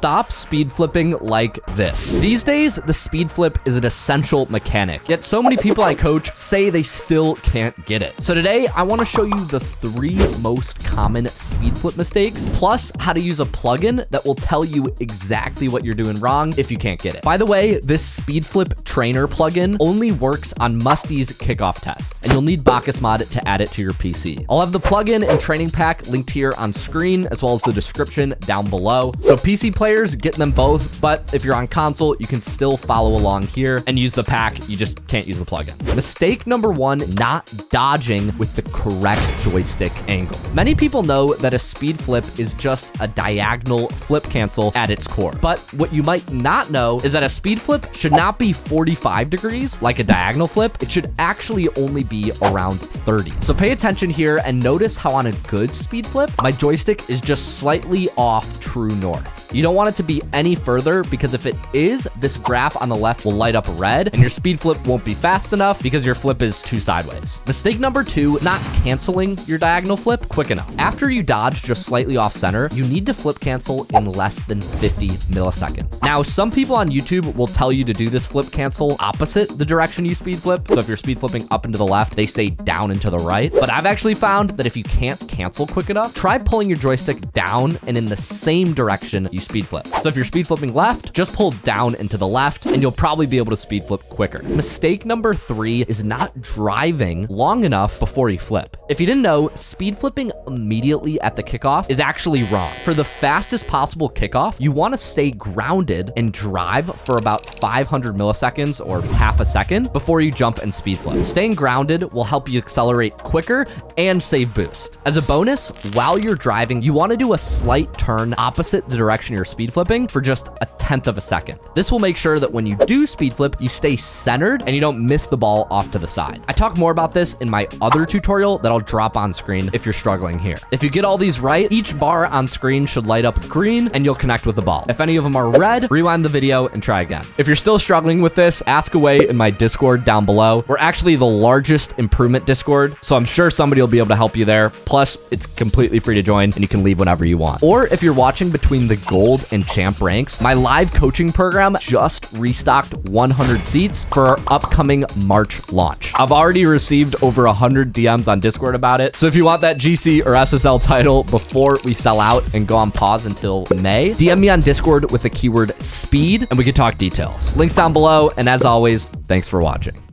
Stop speed flipping like this. These days, the speed flip is an essential mechanic, yet so many people I coach say they still can't get it. So today, I want to show you the three most common speed flip mistakes, plus how to use a plugin that will tell you exactly what you're doing wrong if you can't get it. By the way, this speed flip trainer plugin only works on Musty's kickoff test, and you'll need BakkesMod to add it to your PC. I'll have the plugin and training pack linked here on screen, as well as the description down below. So PC players, get them both, but if you're on console, you can still follow along here and use the pack. You just can't use the plugin. Mistake number one, not dodging with the correct joystick angle. Many people know that a speed flip is just a diagonal flip cancel at its core. But what you might not know is that a speed flip should not be 45 degrees like a diagonal flip. It should actually only be around 30. So pay attention here and notice how on a good speed flip, my joystick is just slightly off true north. You don't want it to be any further because if it is, this graph on the left will light up red and your speed flip won't be fast enough because your flip is too sideways. Mistake number two, not canceling your diagonal flip quick enough. After you dodge just slightly off center, you need to flip cancel in less than 50 milliseconds. Now, some people on YouTube will tell you to do this flip cancel opposite the direction you speed flip. So if you're speed flipping up into the left, they say down into the right. But I've actually found that if you can't cancel quick enough, try pulling your joystick down and in the same direction you speed flip. So if you're speed flipping left, just pull down and to the left and you'll probably be able to speed flip quicker. Mistake number three is not driving long enough before you flip. If you didn't know, speed flipping immediately at the kickoff is actually wrong. For the fastest possible kickoff, you want to stay grounded and drive for about 500 milliseconds or half a second before you jump and speed flip. Staying grounded will help you accelerate quicker and save boost. As a bonus, while you're driving, you want to do a slight turn opposite the direction you're speed flipping for just a tenth of a second. This will make sure that when you do speed flip, you stay centered and you don't miss the ball off to the side. I talk more about this in my other tutorial that I'll drop on screen if you're struggling here. If you get all these right, each bar on screen should light up green and you'll connect with the ball. If any of them are red, rewind the video and try again. If you're still struggling with this, ask away in my Discord down below. We're actually the largest improvement Discord, so I'm sure somebody will be able to help you there. Plus, it's completely free to join and you can leave whenever you want. Or if you're watching between the gold and champ ranks, my live coaching program just restocked 100 seats for our upcoming March launch. I've already received over 100 DMs on Discord about it. So if you want that GC or SSL title before we sell out and go on pause until May, DM me on Discord with the keyword speed and we can talk details. Links down below. And as always, thanks for watching.